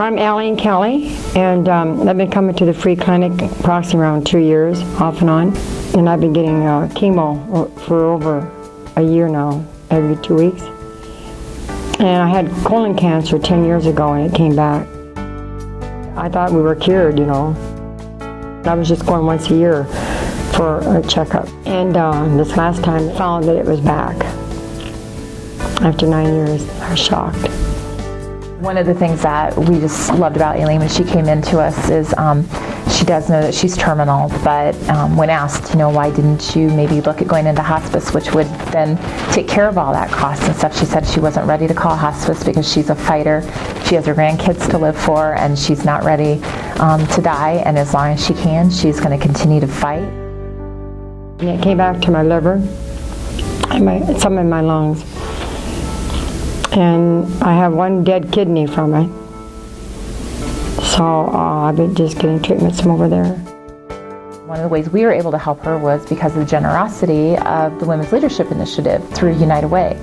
I'm Aline Kelly, and um, I've been coming to the free clinic approximately around two years, off and on. And I've been getting uh, chemo for over a year now, every two weeks. And I had colon cancer 10 years ago, and it came back. I thought we were cured, you know. I was just going once a year for a checkup. And uh, this last time, I found that it was back. After nine years, I was shocked. One of the things that we just loved about Aileen when she came into us is um, she does know that she's terminal, but um, when asked, you know, why didn't you maybe look at going into hospice, which would then take care of all that cost and stuff, she said she wasn't ready to call hospice because she's a fighter. She has her grandkids to live for, and she's not ready um, to die, and as long as she can, she's going to continue to fight. It came back to my liver and my, some in my lungs and I have one dead kidney from it. So uh, I've been just getting treatments from over there. One of the ways we were able to help her was because of the generosity of the Women's Leadership Initiative through United Way.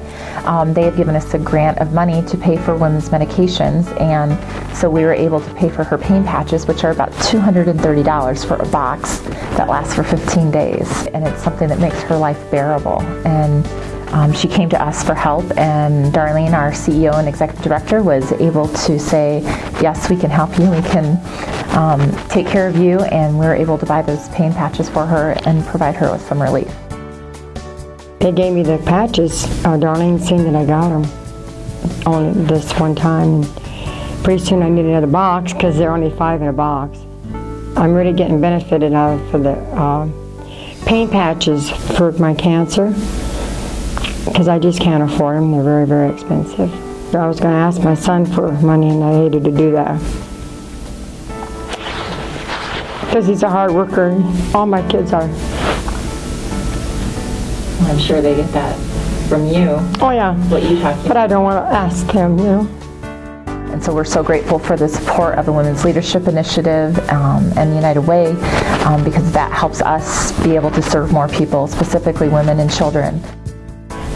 Um, they had given us a grant of money to pay for women's medications, and so we were able to pay for her pain patches, which are about $230 for a box that lasts for 15 days. And it's something that makes her life bearable. And um, she came to us for help, and Darlene, our CEO and executive director, was able to say, Yes, we can help you, we can um, take care of you, and we were able to buy those pain patches for her and provide her with some relief. They gave me the patches. Uh, Darlene seen that I got them only this one time. Pretty soon I need another box because they're only five in a box. I'm really getting benefited out of the uh, pain patches for my cancer because I just can't afford them. They're very, very expensive. I was going to ask my son for money and I hated to do that. Because he's a hard worker. All my kids are. I'm sure they get that from you. Oh yeah. What you talk But I don't want to ask them, you know. And so we're so grateful for the support of the Women's Leadership Initiative um, and United Way um, because that helps us be able to serve more people, specifically women and children.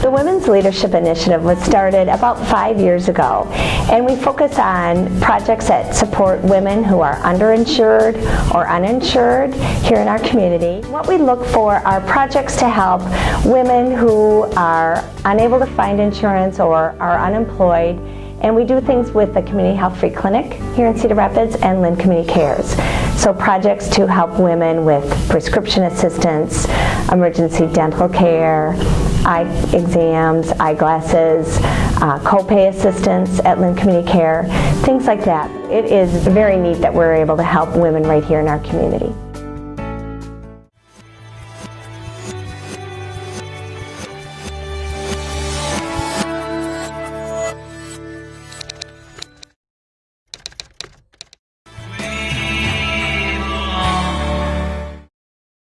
The Women's Leadership Initiative was started about five years ago, and we focus on projects that support women who are underinsured or uninsured here in our community. What we look for are projects to help women who are unable to find insurance or are unemployed and we do things with the Community Health Free Clinic here in Cedar Rapids and Linn Community Cares. So projects to help women with prescription assistance, emergency dental care, eye exams, eyeglasses, uh, copay assistance at Linn Community Care, things like that. It is very neat that we're able to help women right here in our community.